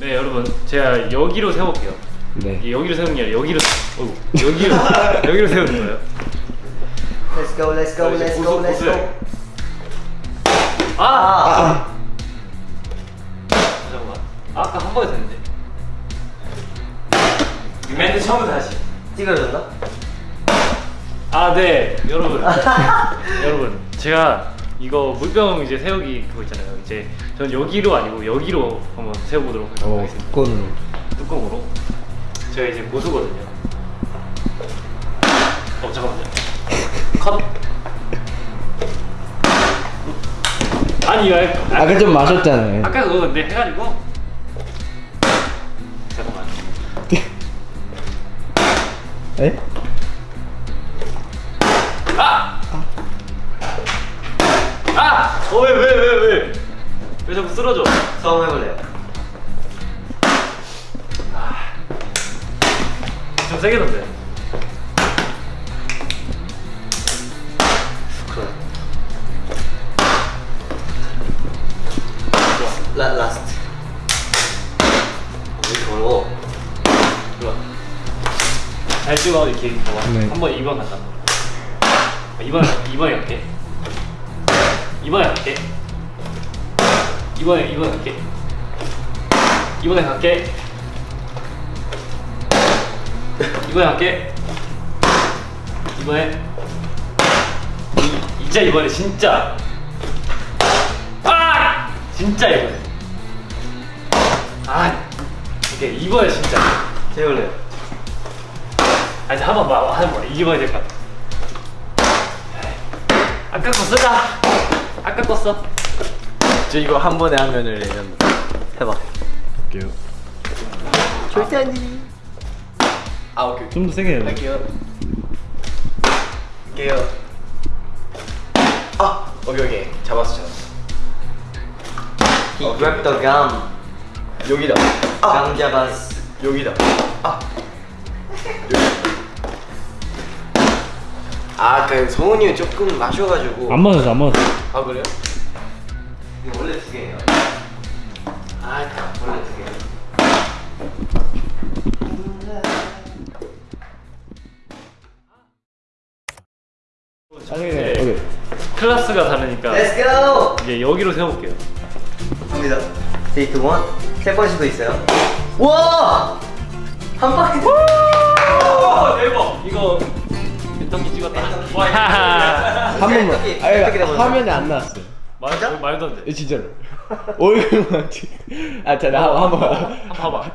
네 여러분 제가 여기로 세울게요. 네. 여기로 세우는 게 아니라 여기로 어이구, 여기로 여기로 세우는 거예요. Let's go, let's go, let's 고수, go, let's go. 아! 아, 잠깐만. 아까 한 번에 됐는데. 멘트 처음부터 다시. 찌그러졌나? 아 네. 여러분. 여러분 제가 이거 물병 이제 세우기 그거 있잖아요. 이제 전 여기로 아니고 여기로 한번 세워보도록 어, 하겠습니다. 그거는 뚜껑으로? 제가 이제 고수거든요. 어 잠깐만요. 컷. 아니 이거 아까 좀 마셨잖아요. 아까 그거 근데 해가지고. 잠깐만. 에? 어 왜 왜 왜 왜? 왜 자꾸 쓰러져? 처음 해볼래요. 좀 세게 넣는데 라, last. 왜 이렇게 어려워? 좋아 잘 찍어 이렇게 네. 한번 2번 간다 2번 2번에 갈게 2번에 갈게. 2번에 2번에 갈게. 2번에 갈게. 2번에 갈게. 이번에. 이- 진짜 이번에 진짜. 아! 진짜 이번에. 아 오케이 이번에 진짜. 해볼래요. 아 이제 한번 봐. 한번 이겨봐야 될것 같아. 아까 거 쓰자 아까 거 써. 저 이거 한 번에 하면은 레전드. 해봐. 할게요. 절대 아니. 아 오케이. 좀 더 세게 돼. 할게요. 할게요. 아 오케이 오케이 잡았어 잡았어. He grabbed the gum. 여기다. 감 잡았어. 여기다. 아. 아 그 성훈이 조금 마셔가지고. 안 맞았어, 안 맞았어. 아 그래요? 이거 원래 두 개예요. 아 원래 두 개. 아니, 네. 오케이. 클래스가 다르니까 Let's go. 이제 여기로 세워볼게요 갑니다. 데이트 원. 세 번씩도 있어요. 와! 한. 오 대박 이거 벤터기 찍었다 한 번만. 아니, 돼버렸어? 화면에 안. 말, 진짜? 말도 안돼 예, 진짜로. 얼굴만 찍. 아, 자, 나 한 번. 한번 봐봐